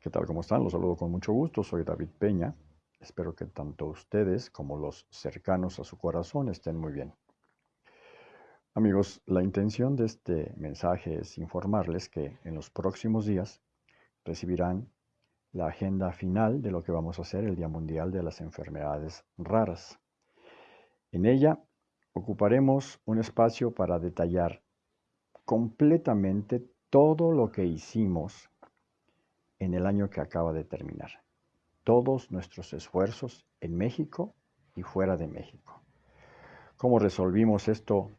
¿Qué tal? ¿Cómo están? Los saludo con mucho gusto. Soy David Peña. Espero que tanto ustedes como los cercanos a su corazón estén muy bien. Amigos, la intención de este mensaje es informarles que en los próximos días recibirán la agenda final de lo que vamos a hacer el Día Mundial de las Enfermedades Raras. En ella ocuparemos un espacio para detallar completamente todo lo que hicimos en el año que acaba de terminar. Todos nuestros esfuerzos en México y fuera de México. ¿Cómo resolvimos esto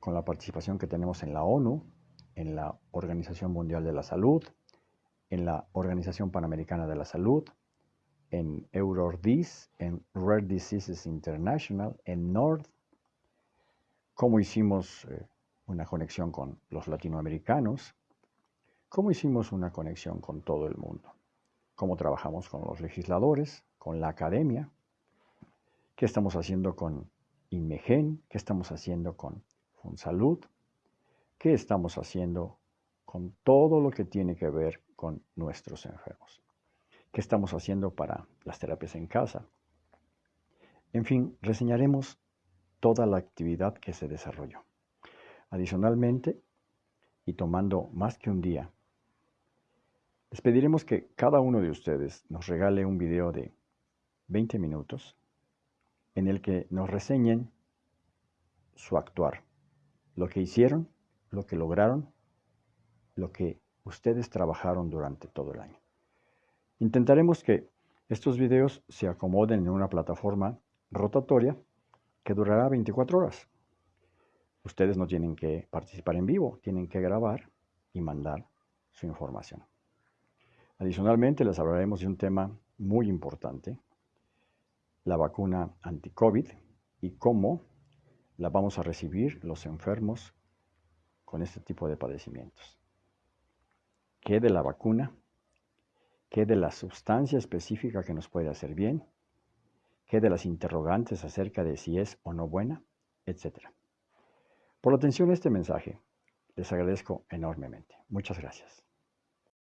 con la participación que tenemos en la ONU, en la Organización Mundial de la Salud, en la Organización Panamericana de la Salud, en EuroDis, en Rare Diseases International, en NORD, cómo hicimos eh, una conexión con los latinoamericanos, cómo hicimos una conexión con todo el mundo, cómo trabajamos con los legisladores, con la academia, qué estamos haciendo con INMEGEN, qué estamos haciendo con FUNSALUD, qué estamos haciendo con todo lo que tiene que ver con nuestros enfermos, qué estamos haciendo para las terapias en casa. En fin, reseñaremos toda la actividad que se desarrolló. Adicionalmente, y tomando más que un día, les pediremos que cada uno de ustedes nos regale un video de 20 minutos en el que nos reseñen su actuar, lo que hicieron, lo que lograron, lo que ustedes trabajaron durante todo el año. Intentaremos que estos videos se acomoden en una plataforma rotatoria que durará 24 horas. Ustedes no tienen que participar en vivo, tienen que grabar y mandar su información. Adicionalmente, les hablaremos de un tema muy importante, la vacuna anti-COVID y cómo la vamos a recibir los enfermos con este tipo de padecimientos. ¿Qué de la vacuna? ¿Qué de la sustancia específica que nos puede hacer bien? ¿Qué de las interrogantes acerca de si es o no buena? Etcétera. Por la atención a este mensaje, les agradezco enormemente. Muchas gracias.